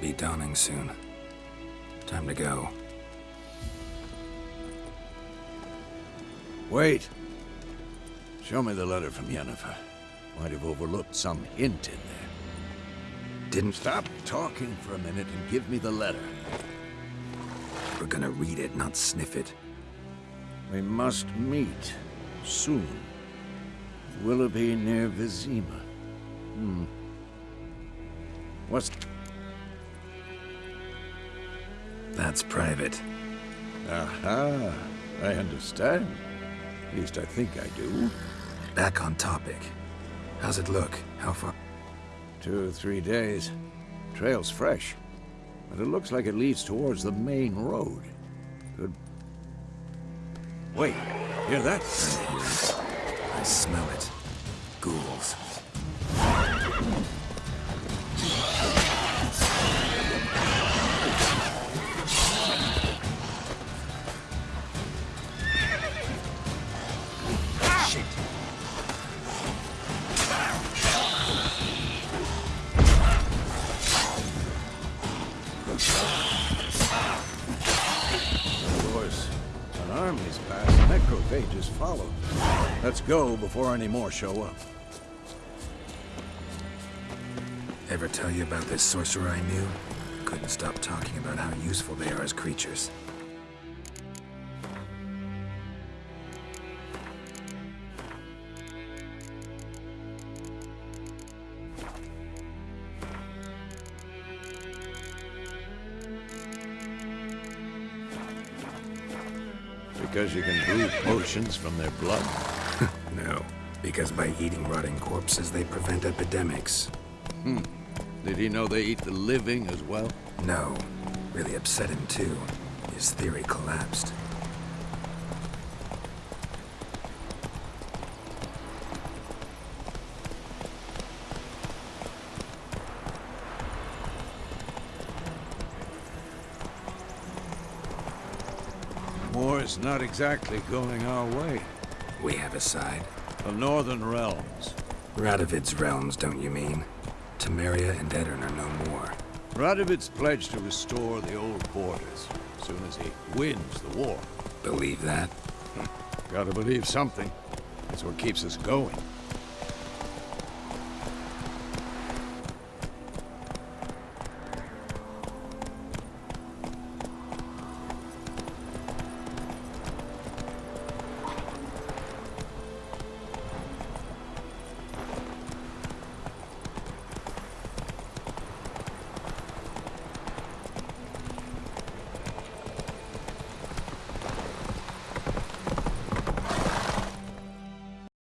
Be dawning soon. Time to go. Wait. Show me the letter from Yennefer. Might have overlooked some hint in there. Didn't... Stop talking for a minute and give me the letter. We're gonna read it, not sniff it. We must meet. Soon. Willoughby near Vizima. Hmm. What's... That's private. Aha. I understand. At least I think I do. Back on topic. How's it look? How far? Two or three days. Trail's fresh. But it looks like it leads towards the main road. Good... Wait. Hear that? I. I smell it. Ghouls. Of course, an army's passed, necrophages follow. Let's go before any more show up. Ever tell you about this sorcerer I knew? Couldn't stop talking about how useful they are as creatures. Because you can brew potions from their blood. No, because by eating rotting corpses, they prevent epidemics. Hmm. Did he know they eat the living as well? No, really upset him too. His theory collapsed. War's not exactly going our way. We have a side. The Northern Realms. Radovid's realms, don't you mean? Temeria and Aedirn are no more. Radovid's pledged to restore the old borders as soon as he wins the war. Believe that? Hmm. Gotta believe something. That's what keeps us going.